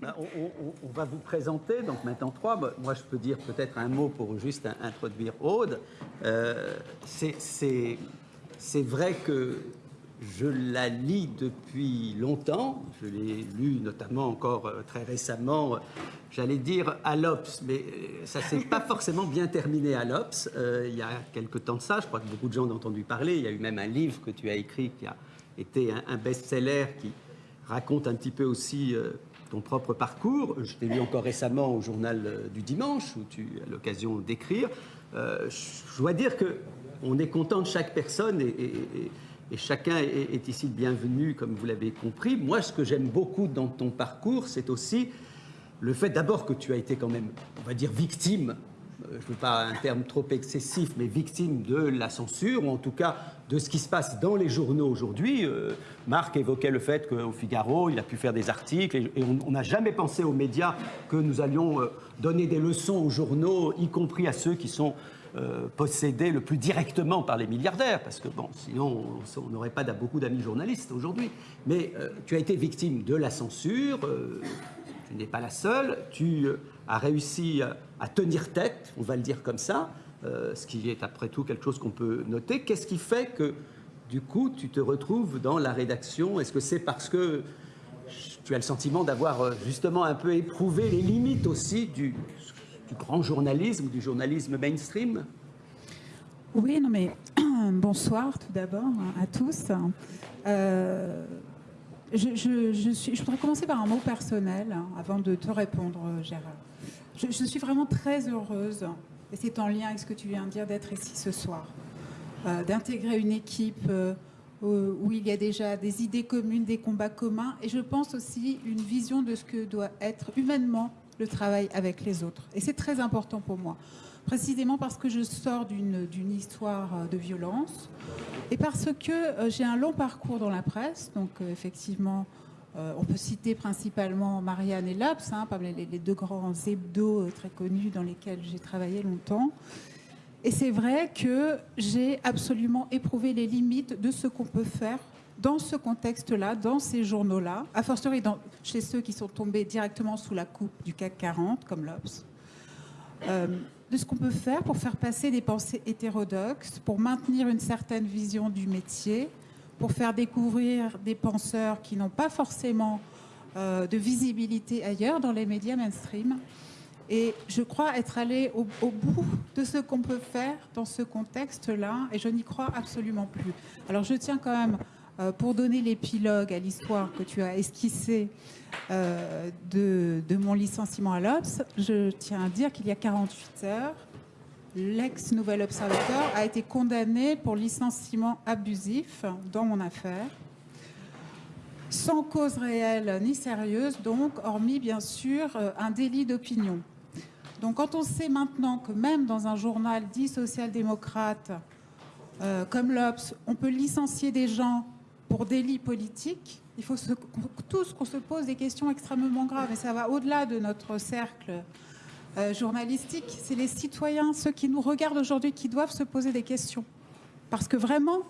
Ben, on, va vous présenter, donc maintenant trois. Moi, je peux dire peut-être un mot pour juste introduire Aude. Euh, c'est vrai que je la lis depuis longtemps. Je l'ai lu notamment encore euh, très récemment, j'allais dire à l'OPS, mais euh, ça ne s'est pas forcément bien terminé à l'OPS. il y a quelque temps de ça, je crois que beaucoup de gens ont entendu parler. Il y a eu même un livre que tu as écrit qui a été un, best-seller qui raconte un petit peu aussi ton propre parcours. Je t'ai lu encore récemment au journal euh, du dimanche, où tu as l'occasion d'écrire. Euh, je dois dire que on est content de chaque personne et, chacun est, ici le bienvenu, comme vous l'avez compris. Moi, ce que j'aime beaucoup dans ton parcours, c'est aussi le fait d'abord que tu as été quand même, on va dire, victime euh, je ne veux pas un terme trop excessif, mais victime de la censure, ou en tout cas de ce qui se passe dans les journaux aujourd'hui. Euh, Marc évoquait le fait qu'au Figaro, il a pu faire des articles, et, on n'a jamais pensé aux médias que nous allions euh, donner des leçons aux journaux, y compris à ceux qui sont possédés le plus directement par les milliardaires, parce que bon, sinon on n'aurait pas beaucoup d'amis journalistes aujourd'hui. Mais tu as été victime de la censure, tu n'es pas la seule, tu a réussi à tenir tête, on va le dire comme ça, euh, ce qui est après tout quelque chose qu'on peut noter. Qu'est-ce qui fait que, du coup, tu te retrouves dans la rédaction? Est-ce que c'est parce que tu as le sentiment d'avoir euh, justement un peu éprouvé les limites aussi du, grand journalisme, du journalisme mainstream? Oui, non mais bonsoir tout d'abord à tous. Euh, je, voudrais commencer par un mot personnel hein, avant de te répondre, Gérard. Je, suis vraiment très heureuse, et c'est en lien avec ce que tu viens de dire, d'être ici ce soir, euh, d'intégrer une équipe euh, où il y a déjà des idées communes, des combats communs, et je pense aussi une vision de ce que doit être humainement le travail avec les autres. Et c'est très important pour moi, précisément parce que je sors d'une histoire euh, de violence, et parce que j'ai un long parcours dans la presse, donc effectivement euh, on peut citer principalement Marianne et Labs, hein, les, deux grands hebdos euh, très connus dans lesquels j'ai travaillé longtemps. Et c'est vrai que j'ai absolument éprouvé les limites de ce qu'on peut faire dans ce contexte-là, dans ces journaux-là, a fortiori chez ceux qui sont tombés directement sous la coupe du CAC 40, comme l'Obs, euh, de ce qu'on peut faire pour faire passer des pensées hétérodoxes, pour maintenir une certaine vision du métier, pour faire découvrir des penseurs qui n'ont pas forcément euh, de visibilité ailleurs dans les médias mainstream. Et je crois être allé au, bout de ce qu'on peut faire dans ce contexte-là, et je n'y crois absolument plus. Alors je tiens quand même, euh, pour donner l'épilogue à l'histoire que tu as esquissée euh, de, de, mon licenciement à l'Obs, je tiens à dire qu'il y a 48 heures, l'ex-Nouvel Observateur, a été condamné pour licenciement abusif dans mon affaire, sans cause réelle ni sérieuse, donc, hormis bien sûr euh, un délit d'opinion. Donc quand on sait maintenant que même dans un journal dit social-démocrate euh, comme l'Obs, on peut licencier des gens pour délit politique, il faut tous qu'on se pose des questions extrêmement graves, et ça va au-delà de notre cercle euh, journalistique, c'est les citoyens, ceux qui nous regardent aujourd'hui, qui doivent se poser des questions. Parce que vraiment,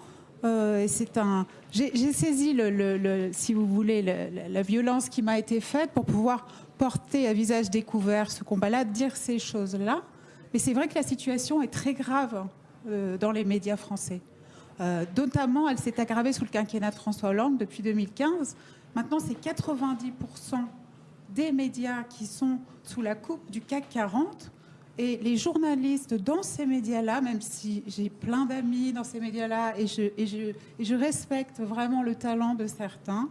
euh, c'est un. J'ai saisi, le, si vous voulez, la violence qui m'a été faite pour pouvoir porter à visage découvert ce combat-là, dire ces choses-là. Mais c'est vrai que la situation est très grave euh, dans les médias français. notamment, elle s'est aggravée sous le quinquennat de François Hollande depuis 2015. Maintenant, c'est 90 des médias qui sont sous la coupe du CAC 40. Et les journalistes dans ces médias-là, même si j'ai plein d'amis dans ces médias-là et je, respecte vraiment le talent de certains,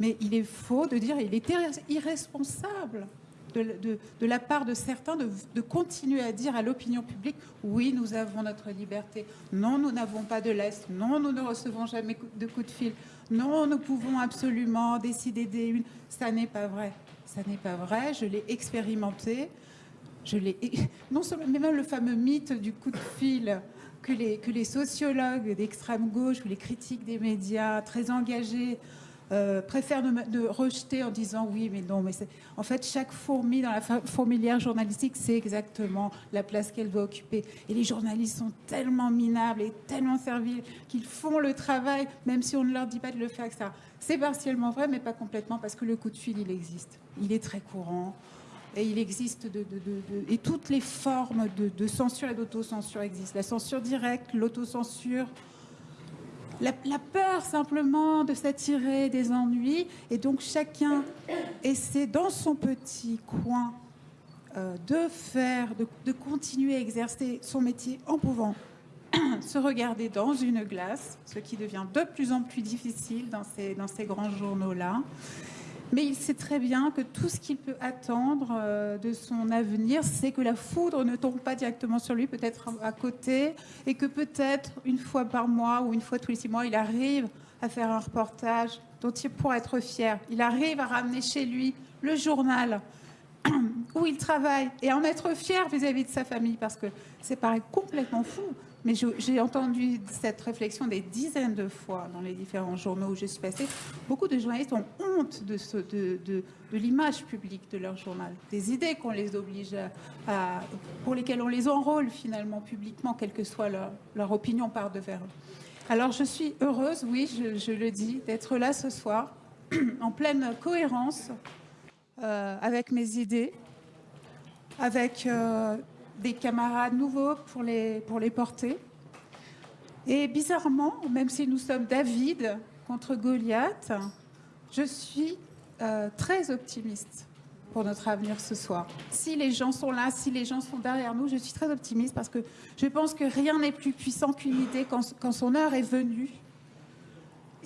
mais il est faux de dire, il est irresponsable de, la part de certains de, continuer à dire à l'opinion publique, oui, nous avons notre liberté, non, nous n'avons pas de l'Est, non, nous ne recevons jamais de coups de fil, non, nous pouvons absolument décider des unes. Ça n'est pas vrai. Ça n'est pas vrai, je l'ai expérimenté. Je l'ai, non seulement, mais même le fameux mythe du coup de fil que les, que les sociologues d'extrême gauche ou les critiques des médias très engagés euh, préfèrent de, rejeter en disant oui, mais non, mais c'est... En fait, chaque fourmi dans la fourmilière journalistique sait exactement la place qu'elle doit occuper. Et les journalistes sont tellement minables et tellement serviles qu'ils font le travail, même si on ne leur dit pas de le faire, etc. C'est partiellement vrai, mais pas complètement, parce que le coup de fil, il existe. Il est très courant. Et il existe de, de, et toutes les formes de, censure et d'autocensure existent. La censure directe, l'autocensure, la, peur simplement de s'attirer des ennuis. Et donc chacun essaie dans son petit coin euh, de faire, de, continuer à exercer son métier en pouvant se regarder dans une glace, ce qui devient de plus en plus difficile dans ces grands journaux-là. Mais il sait très bien que tout ce qu'il peut attendre euh, de son avenir, c'est que la foudre ne tombe pas directement sur lui, peut-être à côté, et que peut-être une fois par mois ou une fois tous les six mois, il arrive à faire un reportage dont il pourra être fier. Il arrive à ramener chez lui le journal où il travaille et en être fier vis-à-vis de sa famille, parce que c'est paraît complètement fou. Mais j'ai entendu cette réflexion des dizaines de fois dans les différents journaux où je suis passée. Beaucoup de journalistes ont honte de, l'image publique de leur journal, des idées qu'on les oblige à, pour lesquelles on les enrôle finalement publiquement, quelle que soit leur, opinion par devers. Alors je suis heureuse, oui, je, je le dis, d'être là ce soir, en pleine cohérence euh, avec mes idées, avec euh, des camarades nouveaux pour les, pour les porter. Et bizarrement, même si nous sommes David contre Goliath, je suis euh, très optimiste pour notre avenir ce soir. Si les gens sont là, si les gens sont derrière nous, je suis très optimiste parce que je pense que rien n'est plus puissant qu'une idée quand, quand, son heure est venue.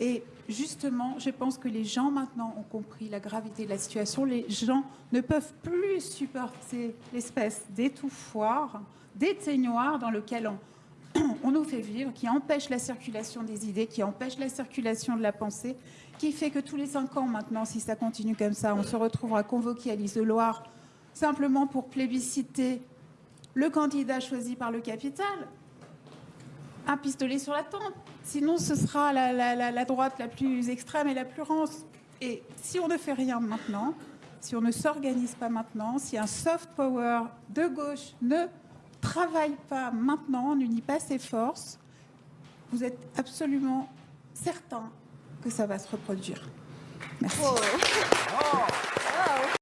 Et justement, je pense que les gens maintenant ont compris la gravité de la situation. Les gens ne peuvent plus supporter l'espèce d'étouffoir, d'éteignoir dans lequel on, nous fait vivre, qui empêche la circulation des idées, qui empêche la circulation de la pensée, qui fait que tous les cinq ans maintenant, si ça continue comme ça, on se retrouvera convoqué à l'isoloir simplement pour plébisciter le candidat choisi par le capital, un pistolet sur la tempe. Sinon, ce sera la, la, la, droite la plus extrême et la plus rance. Et si on ne fait rien maintenant, si on ne s'organise pas maintenant, si un soft power de gauche ne travaille pas maintenant, n'unit pas ses forces, vous êtes absolument certain que ça va se reproduire. Merci. Oh. Oh.